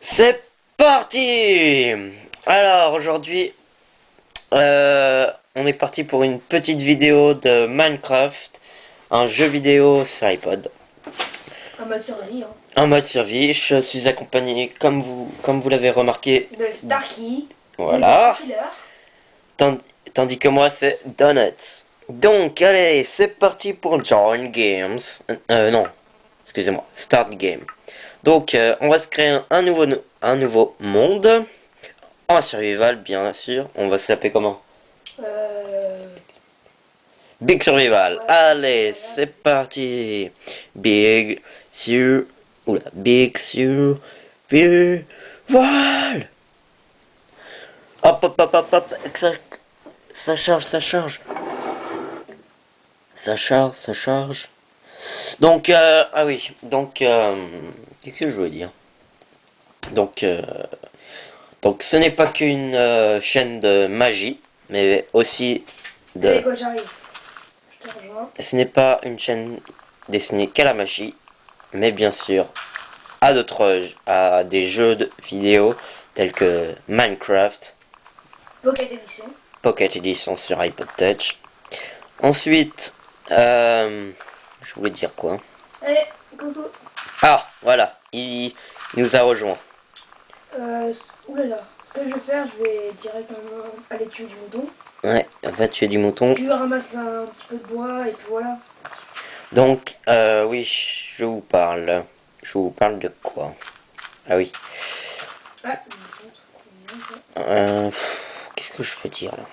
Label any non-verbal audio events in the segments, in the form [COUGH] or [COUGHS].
C'est parti Alors aujourd'hui, euh, on est parti pour une petite vidéo de Minecraft, un jeu vidéo sur iPod. Un mode survie, hein. En mode survie, je suis accompagné, comme vous, comme vous l'avez remarqué, De Starkey. voilà. Tand- tandis que moi c'est Donuts. Donc allez, c'est parti pour Join Games. Euh, euh, non, excusez-moi, Start Game. Donc euh, on va se créer un, un nouveau, no- un nouveau monde. En survival bien sûr. On va s'appeler comment? Euh... Big Survival. Ouais, Allez, c'est parti. Big sur... Oula, Big sur... Survival. Hop, hop, hop, hop, hop. Ça, ça charge, ça charge. Ça charge, ça charge. Donc, euh, ah oui, donc, euh, qu'est-ce que je voulais dire? Donc, euh, donc ce n'est pas qu'une euh, chaîne de magie, mais aussi de... Allez, quoi, j'arrive. Je te rejoins. Ce n'est pas une chaîne destinée qu'à la magie, mais bien sûr à d'autres à des jeux de vidéo tels que Minecraft, Pocket Edition. Pocket Edition sur iPod Touch. Ensuite, euh, je voulais dire quoi Allez, coucou. Ah, voilà, il, il nous a rejoint. Euh... Oulala. Ce que je vais faire, je vais directement aller tuer du mouton. Ouais, va tuer du mouton. Tu ramasses un petit peu de bois et puis voilà. Donc, euh, oui, je vous parle. Je vous parle de quoi? Ah oui. Ah. Euh, Qu'est-ce que je peux dire là?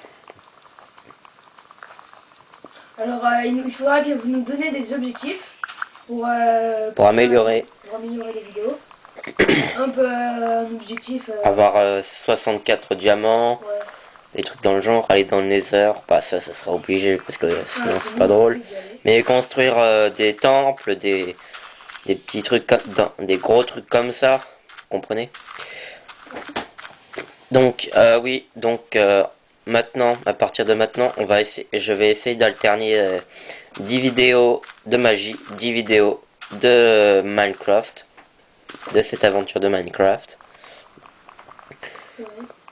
Alors, euh, il faudra que vous nous donniez des objectifs pour... euh, Pour améliorer, Pour améliorer les vidéos. [COUGHS] un peu euh, un objectif... avoir euh, 64 diamants, ouais. des trucs dans le genre, aller dans le nether, bah ça, ça sera obligé parce que sinon Ah, c'est pas drôle. Mais construire euh, des temples, des, des petits trucs, dans- des gros trucs comme ça, vous comprenez? Donc, euh, oui, donc euh, maintenant, à partir de maintenant, on va essayer, je vais essayer d'alterner euh, 10 vidéos de magie, 10 vidéos de Minecraft, de cette aventure de Minecraft. Ouais.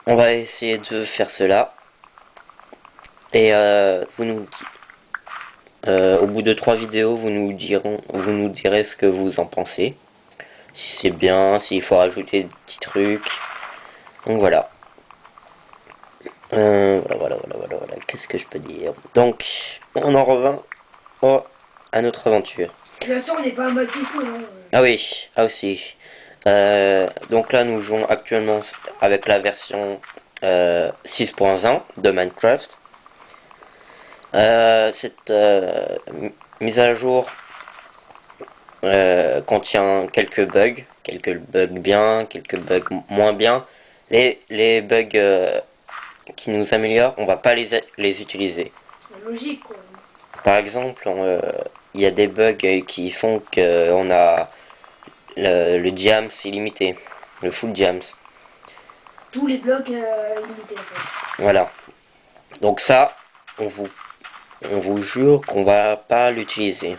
On va essayer de faire cela. Et euh, vous nous euh, au bout de trois vidéos, vous nous dirons, vous nous direz ce que vous en pensez. Si c'est bien, s'il faut rajouter des petits trucs. Donc voilà. Euh, voilà, voilà, voilà, voilà, voilà. Qu'est-ce que je peux dire? Donc, on en revint au- à notre aventure. De toute façon, on n'est pas en mode PC. Hein. Ah oui, ah aussi. Euh, donc là, nous jouons actuellement avec la version euh, 6.1 de Minecraft. Euh, cette euh, mise à jour euh, contient quelques bugs, quelques bugs bien, quelques bugs moins bien. Les, les bugs euh, qui nous améliorent, on va pas les, les utiliser. Logique, quoi. Par exemple, euh, il y a des bugs euh, qui font qu'on a le, le jams illimité, le full jams. Tous les blocs euh, illimités, en fait. Voilà. Donc ça, on vous, on vous jure qu'on va pas l'utiliser.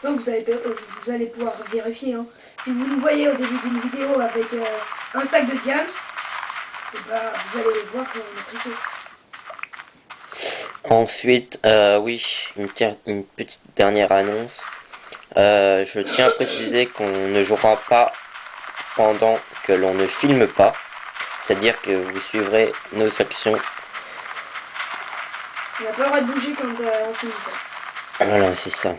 Ça, vous allez, euh, vous allez pouvoir vérifier. Hein. Si vous nous voyez au début d'une vidéo avec euh, un stack de diams, et bah, vous allez voir qu'on est triqué. Ensuite, euh, oui, une, petite dernière annonce. Euh, je tiens à préciser qu'on ne jouera pas pendant que l'on ne filme pas. C'est-à-dire que vous suivrez nos actions. On n'a pas le droit de bouger quand euh, on filme pas. Voilà, c'est ça.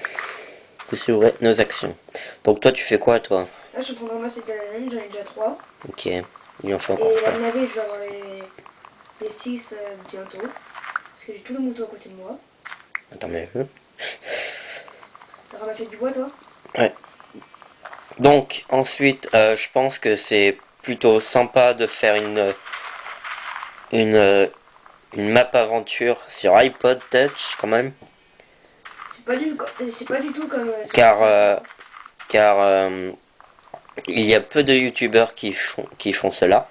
Vous suivrez nos actions. Donc toi, tu fais quoi, toi? Là, je suis en train de ramasser j'en ai déjà 3. Ok, il en faut encore Et à mon avis, je vais avoir les, les 6 bientôt. Parce que j'ai tous les moutons à côté de moi. Attends, mais... euh, T'as ramassé du bois, toi? Donc, ensuite, euh, je pense que c'est plutôt sympa de faire une... Une... euh, Une map aventure sur iPod Touch, quand même. C'est pas, du, euh, c'est pas du tout comme... euh, Car... euh, car... il y a peu de youtubeurs qui font, qui font cela.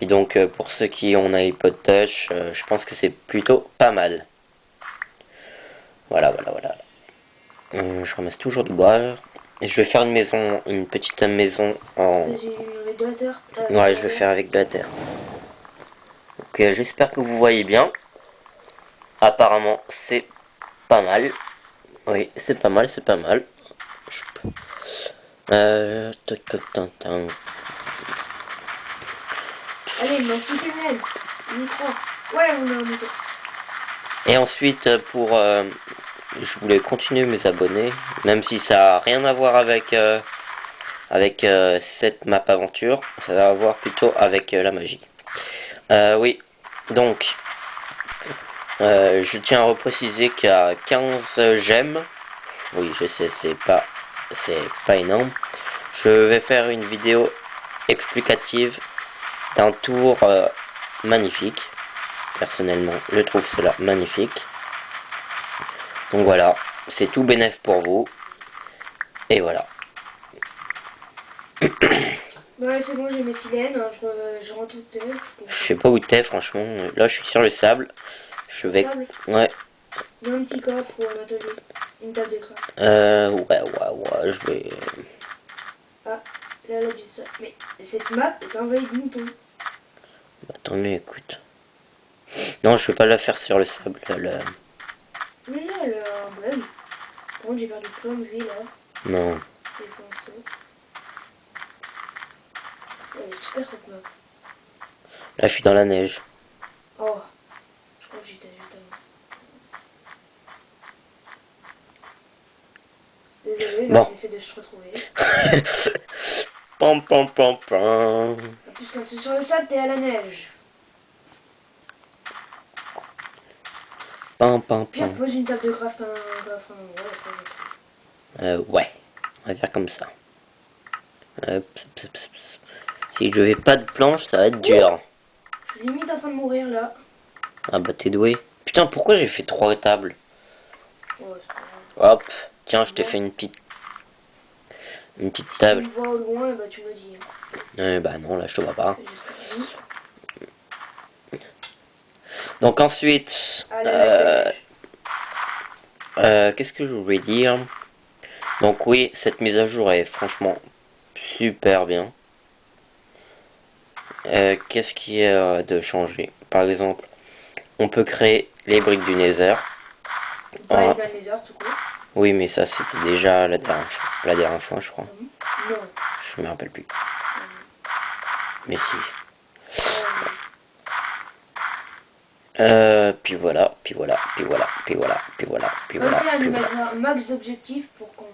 Et donc, euh, pour ceux qui ont un iPod Touch, euh, je pense que c'est plutôt pas mal. Voilà, voilà, voilà. Euh, je ramasse toujours du bois. Et je vais faire une maison, une petite maison en... De la terre. euh, Ouais, je vais faire avec de la terre. Ok, j'espère que vous voyez bien. Apparemment, c'est pas mal. Oui, c'est pas mal, c'est pas mal. Euh... Allez, il. Ouais, on a un micro. Et ensuite, pour... euh, je voulais continuer mes abonnés, même si ça a rien à voir avec... euh, avec euh, cette map aventure, ça va avoir plutôt avec la magie. Euh, oui, donc, je tiens à repréciser qu'il y a 15 j'aime. Oui, je sais, c'est pas, c'est pas énorme. Je vais faire une vidéo explicative d'un tour euh, magnifique. Personnellement, je trouve cela magnifique. Donc voilà, c'est tout bénef pour vous. Et voilà. [COUGHS] Ouais, c'est bon, j'ai mes silènes. hein, Je, re- je rentre tout terre. Je sais pas où t'es, franchement. Là, je suis sur le sable. Je vais... Sable? Ouais, Dans un petit coffre ou un atelier. Une table d'écran. euh, ouais, ouais, ouais, je vais... Là, là, du sable. Mais cette map est envahie de moutons. Attendez, écoute. Non, je vais pas la faire sur le sable. là, là. Mais là, bug. Par contre, j'ai perdu plein de vie là. Non. Elle est super cette map. Là, je suis dans la neige. Oh, je crois que j'étais juste avant. Là, Bon. on essaie de se retrouver. [LAUGHS] pam, pam, pam, pam. En plus, quand tu es sur le sable, t'es à la neige. Pam, pam, Puis on pam. pose une table de craft, un. Ouais, Euh, ouais. On va faire comme ça. Euh. Si je vais pas de planche, ça va être dur. Je suis limite en train de mourir là. Ah bah t'es doué. Putain, pourquoi j'ai fait trois tables Ouais. Hop, tiens, je t'ai fait une petite... Une petite Si table. tu me vois au loin, bah tu me dis. Euh, bah non, là je te vois pas. Donc ensuite, euh, euh, qu'est-ce que je voulais dire? Donc oui, cette mise à jour est franchement super bien. Euh, qu'est-ce qui est de changer? Par exemple, on peut créer les briques du Nether. Pas Ah. les heures tout. Oui, mais ça c'était déjà la dernière fois, la dernière fois, je crois. Non. Je me rappelle plus. Mais si. Euh, puis voilà, puis voilà, puis voilà, puis voilà, puis voilà, puis voilà. Puis un max d'objectifs pour qu'on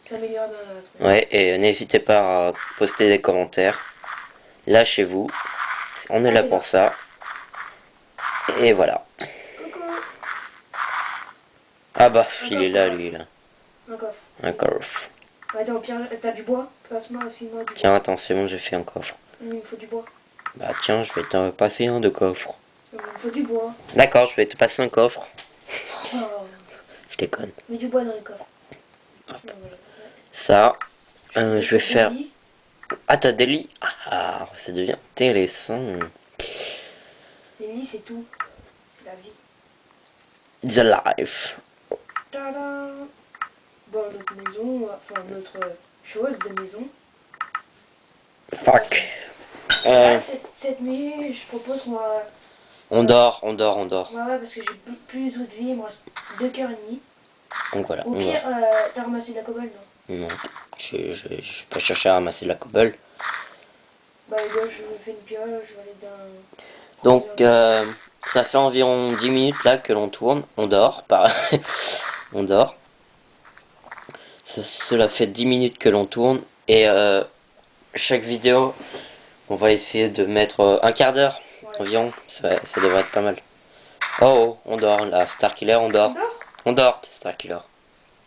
s'améliore dans notre. Ouais, et n'hésitez pas à poster des commentaires. Lâchez-vous. On est là pour ça. Et voilà. Coucou Ah bah, il est là, lui, là. Un coffre. Un coffre. Attends, Pierre, t'as du bois? Passe-moi, file-moi du Tiens, attends, c'est bon, j'ai fait un coffre. bois. Il me faut du bois. Bah tiens, je vais te passer un de coffre. Il me faut du bois. D'accord, je vais te passer un coffre. Oh, [LAUGHS] Je déconne. mets du bois dans les coffres. Donc, voilà. Ça, euh, je vais faire... lits. Ah, t'as des lits? Ah, ça devient intéressant. Les lits, c'est tout. C'est la vie. The life. Bon, notre maison, enfin notre chose de maison. Fuck. Euh, Là, cette, cette nuit, je propose qu'on va... on dort, on dort, on dort. Ouais, ouais, parce que j'ai plus- du tout de vie, il me reste deux cœurs et demi. Donc voilà, Au pire, euh, t'as ramassé de la cobble, non? Non, je, je, je peux chercher à ramasser de la cobble. Bah, là, je me fais une piole, je vais aller dans... Donc, euh, ça fait environ 10 minutes là que l'on tourne. On dort, par... [LAUGHS] on dort. Ce- cela fait 10 minutes que l'on tourne. Et euh, chaque vidéo, on va essayer de mettre euh, un quart d'heure environ. Ça, ça devrait être pas mal. Oh, oh, on dort là. Star Killer, on dort. On dort, Star Killer.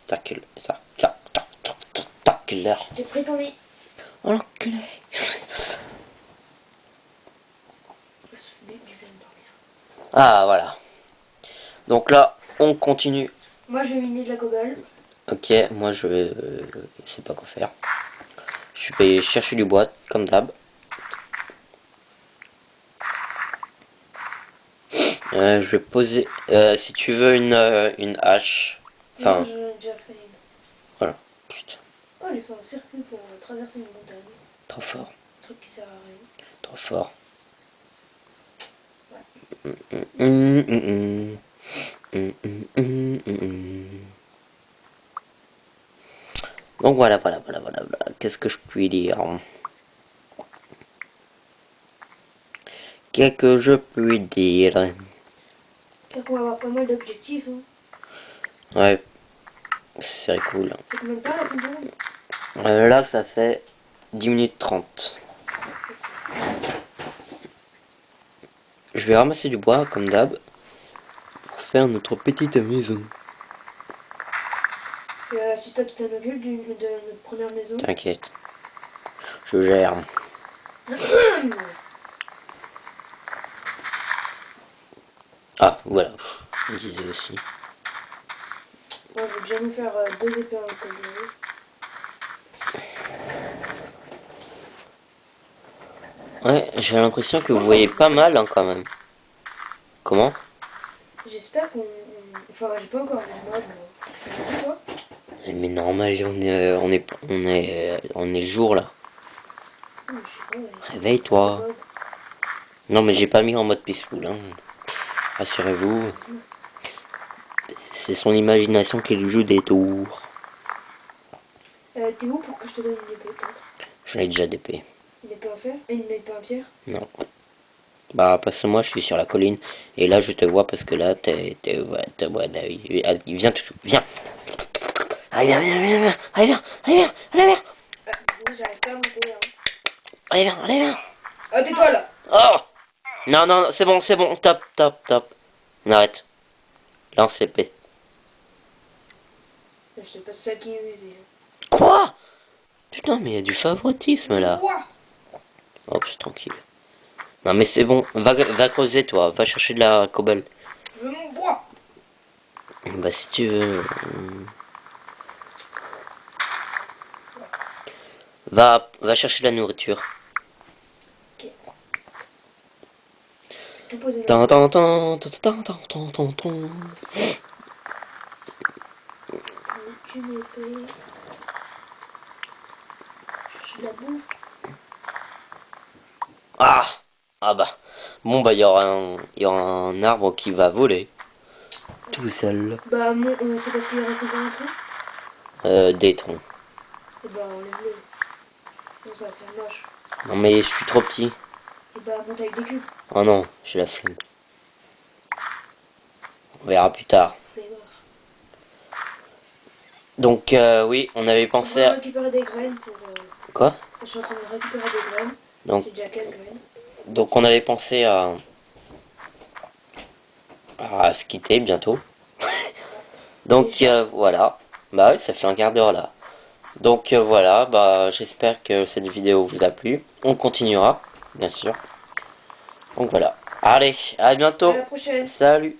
Star Killer. Star, Star, Star, Star, Star, Star Killer. J'ai pris ton lit. Oh l'enculé. Ah, voilà. Donc là, on continue Moi, je vais miner de la cobble. Ok, moi je euh, sais pas quoi faire. Je vais chercher du bois, comme d'hab. Euh, je vais poser... euh, si tu veux une, euh, une hache... Enfin, Non, déjà fait une. voilà. Putain, Oh, j'ai fait un circuit pour traverser une montagne. trop fort. truc qui sert à rien. Trop fort. Mm, mm, mm, mm, mm, mm, mm. Donc voilà, voilà, voilà, voilà, voilà. Qu'est-ce que je puis dire Qu'est-ce que je puis dire on va avoir pas mal d'objectifs. Hein. Ouais, c'est cool. Ça fait combien de temps la pompe Euh, là, ça fait 10 minutes 30. Je vais ramasser du bois, comme d'hab, faire notre petite maison. euh, C'est toi qui t'en occupes de notre première maison? T'inquiète. Je gère. [COUGHS] Ah, voilà. Je disais aussi. Moi, je vais déjà nous faire euh, deux épées en. Ouais, j'ai l'impression que vous voyez pas mal hein, quand même. Comment? J'espère qu'on... on- Enfin, j'ai pas encore les mobs. mais- toi Eh, Mais normal, on est, euh, on est, on est, euh, on est le jour là. Ouais. Réveille-toi. Non, mais j'ai pas mis en mode peaceful. Hein. Rassurez-vous. C'est son imagination qui lui joue des tours. Euh, T'es où pour que je te donne une épée, peut-être? J'en ai déjà d'épée. Une épée en fer? Et une épée en pierre? Non. Bah, parce que moi, je suis sur la colline. Et là, je te vois parce que là, t'es... t'es ouais, t'es- ouais, là, il- allez, viens, tout, viens. Allez, viens, viens, viens, viens. Allez, viens, allez, viens, allez, viens. J'arrive pas à monter. Hein. Allez, viens, allez, viens. Ah, tais-toi là Oh Non, non, c'est bon, c'est bon. Top, top, top. On arrête. Lance l'épée. Je te passe ça qui est usé. Quoi? Putain, mais il y a du favoritisme là. Ouah Hop, tranquille. Non mais c'est bon, va, creuser toi, va chercher de la cobble. Je veux mon bois. Bah si tu veux... Va, chercher de la nourriture. Tant, tant, tant, tant, tant, tant, tant, Ah! Ah bah. Bon, bah, il y, aura un- il y aura un arbre qui va voler. Tout seul. Bah, mon, euh, c'est parce qu'il est resté dans un trou Euh, des troncs. Et bah, enlève-le. Non, ça va faire moche. Non, mais je suis trop petit. Et bah, monte avec des cubes. Oh non, j'ai la flemme. On verra plus tard. Donc, euh, oui, on avait On pensé va à... récupérer des graines pour... euh, Quoi? Je suis en train de récupérer des graines. Donc, J'ai déjà quelques graines. Donc on avait pensé à... à se quitter bientôt. [LAUGHS] donc, euh, voilà. Bah oui, ça fait un quart d'heure là. Donc, euh, voilà, bah j'espère que cette vidéo vous a plu. On continuera, bien sûr. Donc voilà. Allez, à À bientôt. la prochaine Salut